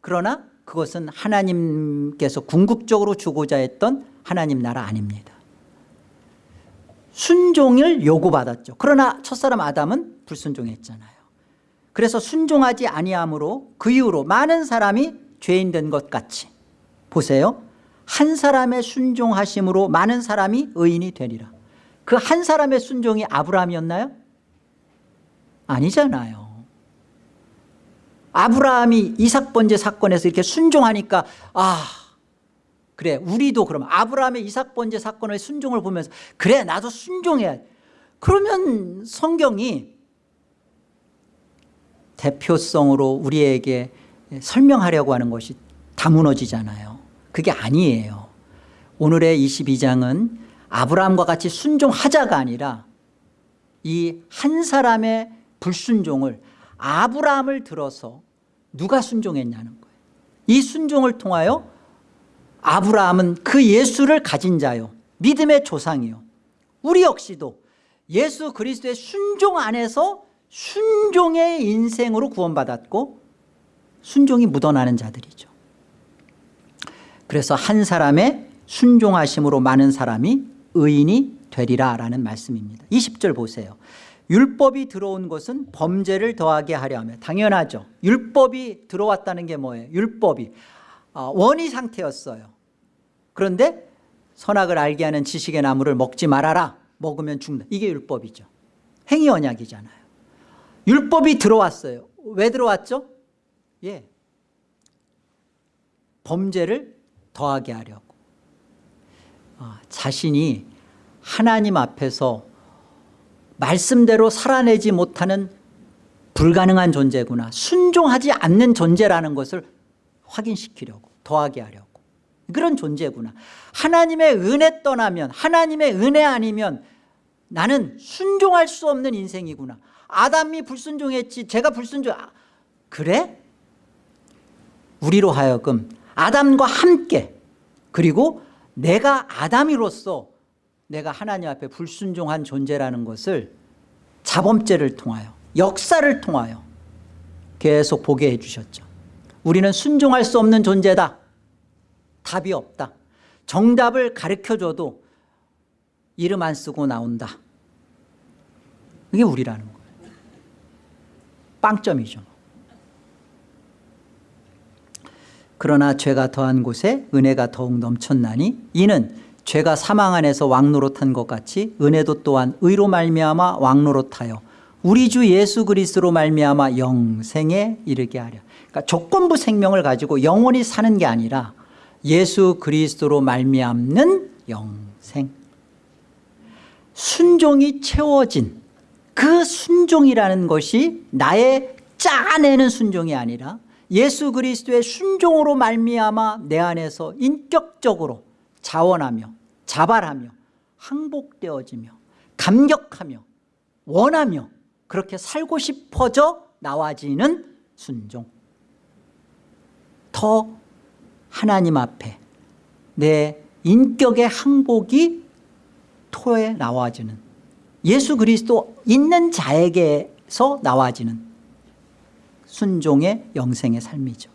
그러나 그것은 하나님께서 궁극적으로 주고자 했던 하나님 나라 아닙니다. 순종을 요구받았죠. 그러나 첫사람 아담은 불순종했잖아요. 그래서 순종하지 아니함으로 그 이후로 많은 사람이 죄인 된 것 같이 보세요. 한 사람의 순종하심으로 많은 사람이 의인이 되리라 그 한 사람의 순종이 아브라함이었나요? 아니잖아요. 아브라함이 이삭 번제 사건에서 이렇게 순종하니까 아 그래 우리도 그러면 아브라함의 이삭 번제 사건의 순종을 보면서 그래 나도 순종해야 그러면 성경이 대표성으로 우리에게 설명하려고 하는 것이 다 무너지잖아요. 그게 아니에요. 오늘의 22장은 아브라함과 같이 순종하자가 아니라 이 한 사람의 불순종을 아브라함을 들어서 누가 순종했냐는 거예요. 이 순종을 통하여 아브라함은 그 예수를 가진 자요 믿음의 조상이요. 우리 역시도 예수 그리스도의 순종 안에서 순종의 인생으로 구원받았고 순종이 묻어나는 자들이죠. 그래서 한 사람의 순종하심으로 많은 사람이 의인이 되리라 라는 말씀입니다. 20절 보세요. 율법이 들어온 것은 범죄를 더하게 하려 하며 당연하죠. 율법이 들어왔다는 게 뭐예요? 율법이. 어, 원의 상태였어요. 그런데 선악을 알게 하는 지식의 나무를 먹지 말아라. 먹으면 죽는다. 이게 율법이죠. 행위 언약이잖아요. 율법이 들어왔어요. 왜 들어왔죠? 예, 범죄를 더하게 하려고 어, 자신이 하나님 앞에서 말씀대로 살아내지 못하는 불가능한 존재구나 순종하지 않는 존재라는 것을 확인시키려고 더하게 하려고. 그런 존재구나. 하나님의 은혜 떠나면 하나님의 은혜 아니면 나는 순종할 수 없는 인생이구나. 아담이 불순종했지 제가 불순종 아, 그래? 우리로 하여금 아담과 함께 그리고 내가 아담이로서 내가 하나님 앞에 불순종한 존재라는 것을 자범죄를 통하여 역사를 통하여 계속 보게 해주셨죠. 우리는 순종할 수 없는 존재다. 답이 없다. 정답을 가르쳐줘도 이름 안 쓰고 나온다. 이게 우리라는 거예요. 빵점이죠 그러나 죄가 더한 곳에 은혜가 더욱 넘쳤나니 이는 죄가 사망 안에서 왕노릇한 것 같이 은혜도 또한 의로 말미암아 왕노릇하여 우리 주 예수 그리스도로 말미암아 영생에 이르게 하려 그러니까 조건부 생명을 가지고 영원히 사는 게 아니라 예수 그리스도로 말미암는 영생. 순종이 채워진 그 순종이라는 것이 나의 짜내는 순종이 아니라 예수 그리스도의 순종으로 말미암아 내 안에서 인격적으로 자원하며 자발하며 항복되어지며 감격하며 원하며 그렇게 살고 싶어져 나와지는 순종. 더 하나님 앞에 내 인격의 항복이 토에 나와지는 예수 그리스도 있는 자에게서 나와지는 순종의 영생의 삶이죠.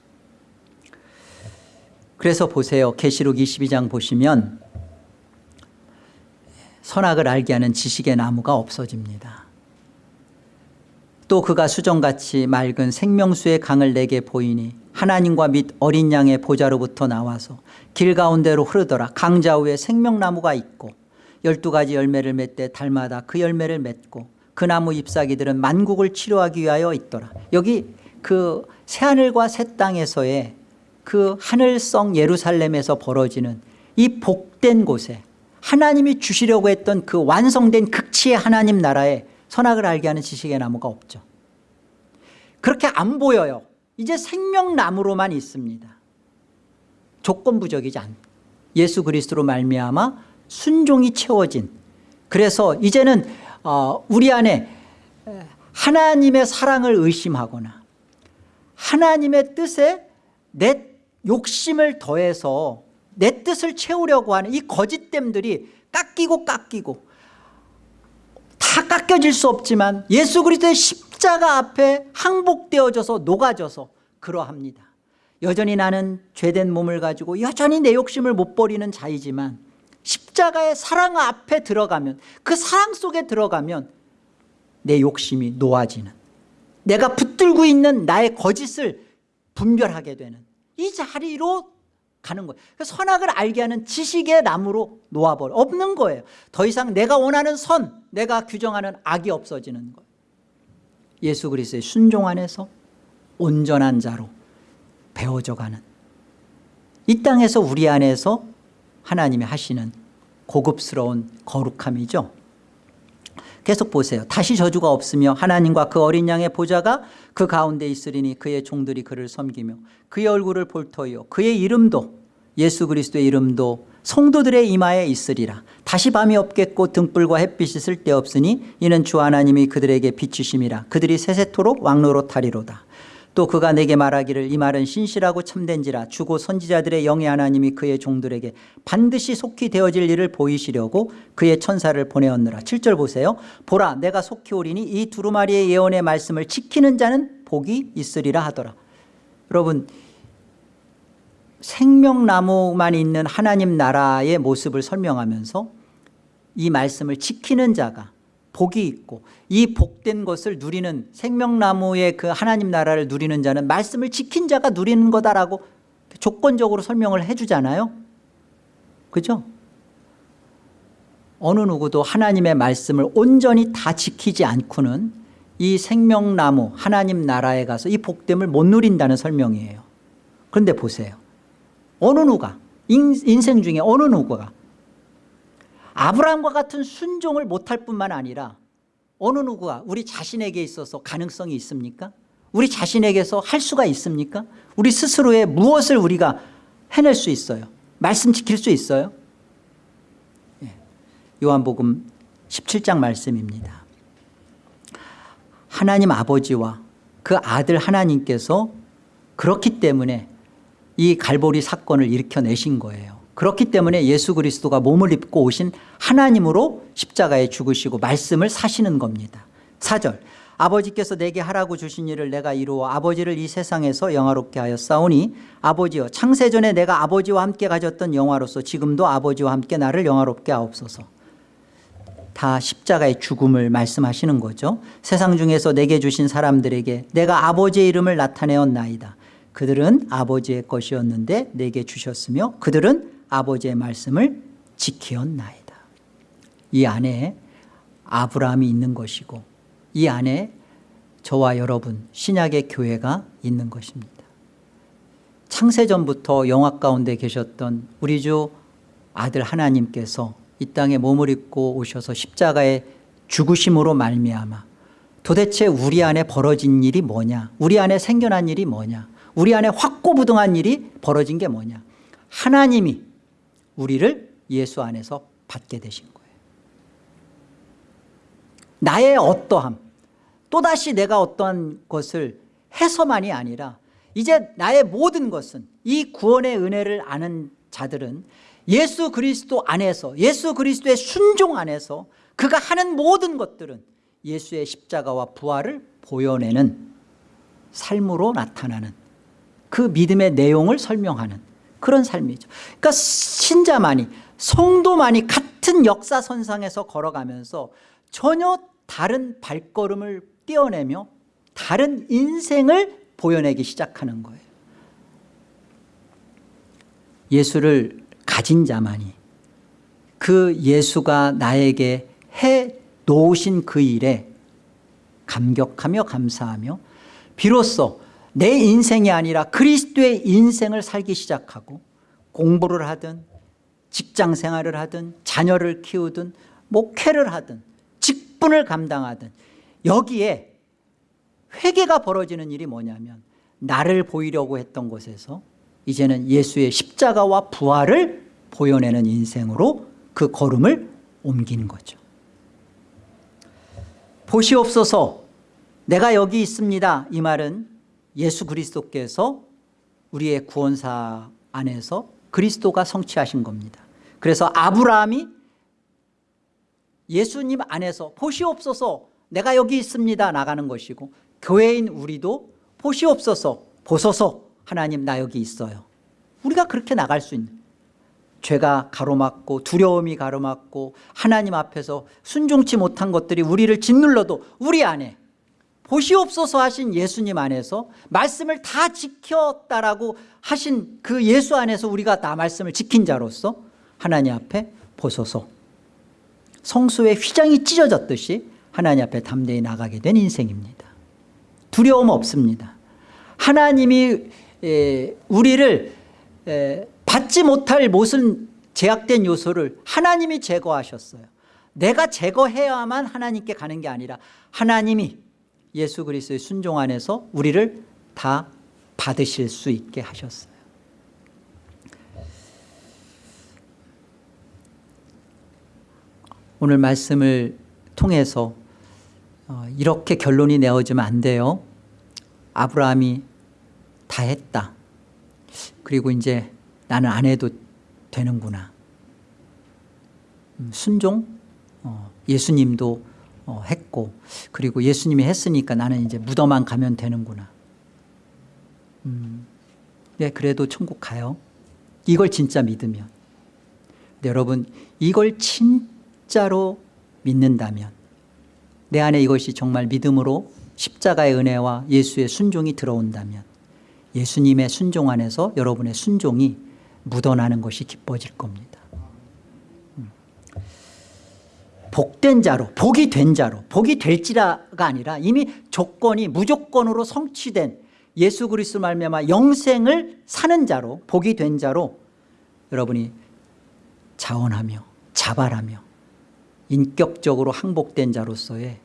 그래서 보세요. 계시록 22장 보시면 선악을 알게 하는 지식의 나무가 없어집니다. 또 그가 수정같이 맑은 생명수의 강을 내게 보이니 하나님과 및 어린 양의 보좌로부터 나와서 길 가운데로 흐르더라. 강좌 위에 생명나무가 있고 열두 가지 열매를 맺되 달마다 그 열매를 맺고 그 나무 잎사귀들은 만국을 치료하기 위하여 있더라. 여기 그 새하늘과 새 땅에서의 그 하늘성 예루살렘에서 벌어지는 이 복된 곳에 하나님이 주시려고 했던 그 완성된 극치의 하나님 나라에 선악을 알게 하는 지식의 나무가 없죠. 그렇게 안 보여요. 이제 생명나무로만 있습니다. 조건부적이지 않 예수 그리스도로 말미암아 순종이 채워진. 그래서 이제는 어, 우리 안에 하나님의 사랑을 의심하거나 하나님의 뜻에 내 욕심을 더해서 내 뜻을 채우려고 하는 이 거짓됨들이 깎이고 깎이고 다 깎여질 수 없지만 예수 그리스도의 십자가 앞에 항복되어져서 녹아져서 그러합니다. 여전히 나는 죄된 몸을 가지고 여전히 내 욕심을 못 버리는 자이지만 십자가의 사랑 앞에 들어가면 그 사랑 속에 들어가면 내 욕심이 놓아지는 내가 붙들고 있는 나의 거짓을 분별하게 되는 이 자리로 가는 거예요. 선악을 알게 하는 지식의 나무로 놓아버려. 없는 거예요. 더 이상 내가 원하는 선 내가 규정하는 악이 없어지는 거예요. 예수 그리스도의 순종 안에서 온전한 자로 배워져 가는 이 땅에서 우리 안에서 하나님이 하시는 고급스러운 거룩함이죠 계속 보세요. 다시 저주가 없으며 하나님과 그 어린 양의 보좌가 그 가운데 있으리니 그의 종들이 그를 섬기며 그의 얼굴을 볼 터이요 그의 이름도 예수 그리스도의 이름도 성도들의 이마에 있으리라. 다시 밤이 없겠고 등불과 햇빛이 쓸데없으니 이는 주 하나님이 그들에게 비추심이라. 그들이 세세토록 왕노로 타리로다 또 그가 내게 말하기를 이 말은 신실하고 참된지라 주고 선지자들의 영의 하나님이 그의 종들에게 반드시 속히 되어질 일을 보이시려고 그의 천사를 보내었느라. 7절 보세요. 보라 내가 속히 오리니 이 두루마리의 예언의 말씀을 지키는 자는 복이 있으리라 하더라. 여러분 생명나무만 있는 하나님 나라의 모습을 설명하면서 이 말씀을 지키는 자가 복이 있고 이 복된 것을 누리는 생명나무의 그 하나님 나라를 누리는 자는 말씀을 지킨 자가 누리는 거다라고 조건적으로 설명을 해주잖아요. 그죠? 어느 누구도 하나님의 말씀을 온전히 다 지키지 않고는 이 생명나무 하나님 나라에 가서 이 복됨을 못 누린다는 설명이에요. 그런데 보세요. 어느 누가 인생 중에 어느 누구가 아브라함과 같은 순종을 못할 뿐만 아니라 어느 누구가 우리 자신에게 있어서 가능성이 있습니까? 우리 자신에게서 할 수가 있습니까? 우리 스스로의 무엇을 우리가 해낼 수 있어요? 말씀 지킬 수 있어요? 예. 요한복음 17장 말씀입니다. 하나님 아버지와 그 아들 하나님께서 그렇기 때문에 이 갈보리 사건을 일으켜내신 거예요. 그렇기 때문에 예수 그리스도가 몸을 입고 오신 하나님으로 십자가에 죽으시고 말씀을 사시는 겁니다. 4절. 아버지께서 내게 하라고 주신 일을 내가 이루어 아버지를 이 세상에서 영화롭게 싸우니 아버지여 창세전에 내가 아버지와 함께 가졌던 영화로서 지금도 아버지와 함께 나를 영화롭게 하옵소서. 다 십자가의 죽음을 말씀하시는 거죠. 세상 중에서 내게 주신 사람들에게 내가 아버지의 이름을 나타내었나이다. 그들은 아버지의 것이었는데 내게 주셨으며 그들은 아버지의 말씀을 지키었나이다. 이 안에 아브라함이 있는 것이고 이 안에 저와 여러분 신약의 교회가 있는 것입니다. 창세전부터 영화 가운데 계셨던 우리 주 아들 하나님께서 이 땅에 몸을 입고 오셔서 십자가에 죽으심으로 말미암아 도대체 우리 안에 벌어진 일이 뭐냐? 우리 안에 생겨난 일이 뭐냐? 우리 안에 확고부동한 일이 벌어진 게 뭐냐? 하나님이 우리를 예수 안에서 받게 되신 거예요. 나의 어떠함 또다시 내가 어떠한 것을 해서만이 아니라 이제 나의 모든 것은 이 구원의 은혜를 아는 자들은 예수 그리스도 안에서 예수 그리스도의 순종 안에서 그가 하는 모든 것들은 예수의 십자가와 부활을 보여내는 삶으로 나타나는 그 믿음의 내용을 설명하는 그런 삶이죠. 그러니까 신자만이 성도만이 같은 역사선상에서 걸어가면서 전혀 다른 발걸음을 떼어내며 다른 인생을 보여내기 시작하는 거예요. 예수를 가진 자만이 그 예수가 나에게 해 놓으신 그 일에 감격하며 감사하며 비로소 내 인생이 아니라 그리스도의 인생을 살기 시작하고 공부를 하든 직장 생활을 하든 자녀를 키우든 목회를 하든 직분을 감당하든 여기에 회개가 벌어지는 일이 뭐냐면 나를 보이려고 했던 곳에서 이제는 예수의 십자가와 부활을 보여내는 인생으로 그 걸음을 옮기는 거죠. 보시옵소서. 내가 여기 있습니다. 이 말은 예수 그리스도께서 우리의 구원사 안에서 그리스도가 성취하신 겁니다. 그래서 아브라함이 예수님 안에서 보시옵소서 내가 여기 있습니다 나가는 것이고 교회인 우리도 보시옵소서 보소서 하나님 나 여기 있어요. 우리가 그렇게 나갈 수 있는 죄가 가로막고 두려움이 가로막고 하나님 앞에서 순종치 못한 것들이 우리를 짓눌러도 우리 안에 보시옵소서 하신 예수님 안에서 말씀을 다 지켰다라고 하신 그 예수 안에서 우리가 나 말씀을 지킨 자로서 하나님 앞에 보소서. 성수의 휘장이 찢어졌듯이 하나님 앞에 담대히 나가게 된 인생입니다. 두려움 없습니다. 하나님이 우리를 받지 못할 모든 제약된 요소를 하나님이 제거하셨어요. 내가 제거해야만 하나님께 가는 게 아니라 하나님이 예수 그리스도의 순종 안에서 우리를 다 받으실 수 있게 하셨어요. 오늘 말씀을 통해서 어, 이렇게 결론이 내어지면 안 돼요. 아브라함이 다 했다. 그리고 이제 나는 안 해도 되는구나. 음, 순종? 어, 예수님도 어, 했고 그리고 예수님이 했으니까 나는 이제 무덤만 가면 되는구나. 음, 네, 그래도 천국 가요. 이걸 진짜 믿으면. 네, 여러분 이걸 진짜로 믿는다면 내 안에 이것이 정말 믿음으로 십자가의 은혜와 예수의 순종이 들어온다면 예수님의 순종 안에서 여러분의 순종이 묻어나는 것이 기뻐질 겁니다 음. 복된 자로 복이 된 자로 복이 될지라가 아니라 이미 조건이 무조건으로 성취된 예수 그리스도 말미암아 영생을 사는 자로 복이 된 자로 여러분이 자원하며 자발하며 인격적으로 항복된 자로서의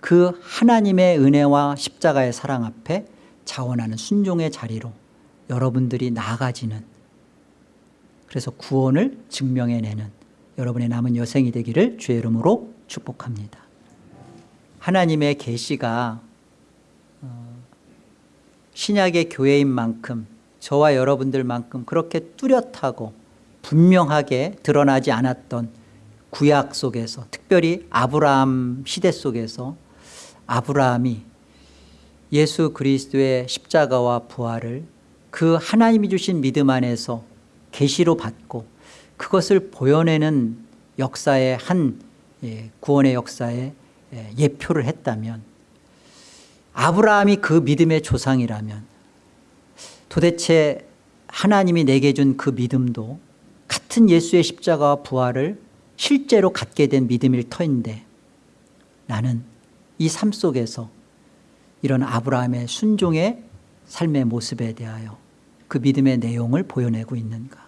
그 하나님의 은혜와 십자가의 사랑 앞에 자원하는 순종의 자리로 여러분들이 나아가지는 그래서 구원을 증명해내는 여러분의 남은 여생이 되기를 주의 이름으로 축복합니다. 하나님의 계시가 어, 신약의 교회인 만큼 저와 여러분들만큼 그렇게 뚜렷하고 분명하게 드러나지 않았던 구약 속에서 특별히 아브라함 시대 속에서 아브라함이 예수 그리스도의 십자가와 부활을 그 하나님이 주신 믿음 안에서 계시로 받고 그것을 보여내는 역사의 한 예, 구원의 역사에 예, 예표를 했다면 아브라함이 그 믿음의 조상이라면 도대체 하나님이 내게 준 그 믿음도 같은 예수의 십자가와 부활을 실제로 갖게 된 믿음일 터인데 나는 이 삶 속에서 이런 아브라함의 순종의 삶의 모습에 대하여 그 믿음의 내용을 보여내고 있는가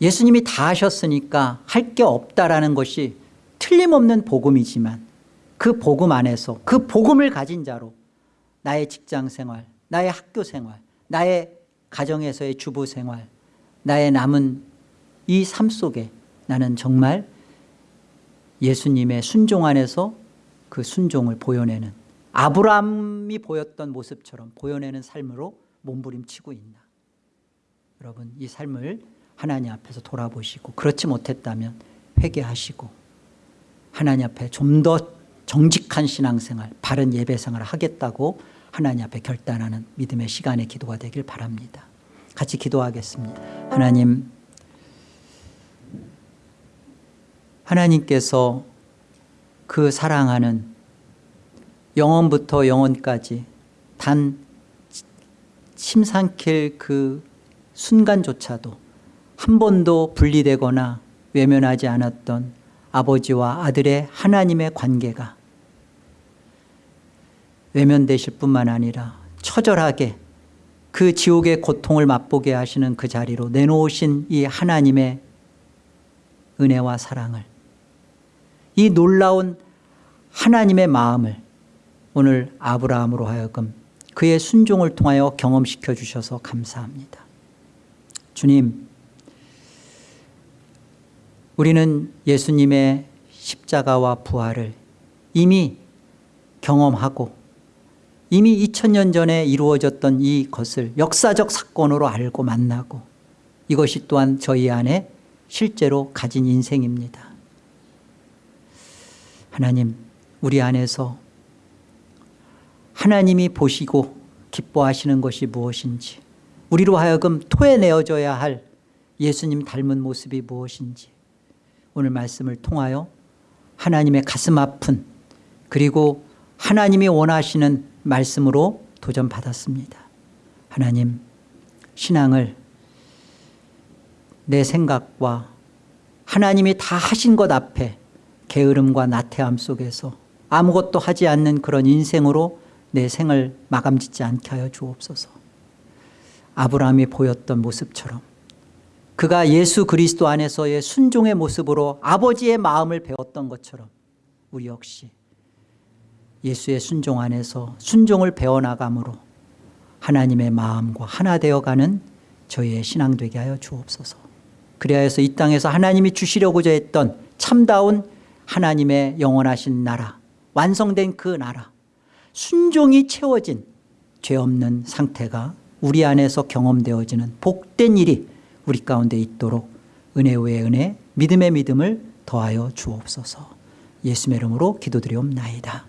예수님이 다 하셨으니까 할 게 없다라는 것이 틀림없는 복음이지만 그 복음 안에서 그 복음을 가진 자로 나의 직장생활 나의 학교생활 나의 가정에서의 주부생활 나의 남은 이 삶 속에 나는 정말 예수님의 순종 안에서 그 순종을 보여내는 아브라함이 보였던 모습처럼 보여내는 삶으로 몸부림치고 있나? 여러분 이 삶을 하나님 앞에서 돌아보시고 그렇지 못했다면 회개하시고 하나님 앞에 좀 더 정직한 신앙생활 바른 예배생활을 하겠다고 하나님 앞에 결단하는 믿음의 시간의 기도가 되길 바랍니다. 같이 기도하겠습니다. 하나님 하나님께서 그 사랑하는 영원부터 영원까지 단 침삼킬 그 순간조차도 한 번도 분리되거나 외면하지 않았던 아버지와 아들의 하나님의 관계가 외면되실 뿐만 아니라 처절하게 그 지옥의 고통을 맛보게 하시는 그 자리로 내놓으신 이 하나님의 은혜와 사랑을 이 놀라운 하나님의 마음을 오늘 아브라함으로 하여금 그의 순종을 통하여 경험시켜 주셔서 감사합니다. 주님 우리는 예수님의 십자가와 부활을 이미 경험하고 이미 2000년 전에 이루어졌던 이것을 역사적 사건으로 알고 만나고 이것이 또한 저희 안에 실제로 가진 인생입니다. 하나님 우리 안에서 하나님이 보시고 기뻐하시는 것이 무엇인지 우리로 하여금 토해내어져야 할 예수님 닮은 모습이 무엇인지 오늘 말씀을 통하여 하나님의 가슴 아픈 그리고 하나님이 원하시는 말씀으로 도전받았습니다. 하나님 신앙을 내 생각과 하나님이 다 하신 것 앞에 게으름과 나태함 속에서 아무것도 하지 않는 그런 인생으로 내 생을 마감짓지 않게 하여 주옵소서. 아브라함이 보였던 모습처럼 그가 예수 그리스도 안에서의 순종의 모습으로 아버지의 마음을 배웠던 것처럼 우리 역시 예수의 순종 안에서 순종을 배워나감으로 하나님의 마음과 하나 되어가는 저희의 신앙 되게 하여 주옵소서. 그래야 해서 이 땅에서 하나님이 주시려고자 했던 참다운 하나님의 영원하신 나라 완성된 그 나라 순종이 채워진 죄 없는 상태가 우리 안에서 경험되어지는 복된 일이 우리 가운데 있도록 은혜 위에 은혜 믿음의 믿음을 더하여 주옵소서. 예수의 이름으로 기도드리옵나이다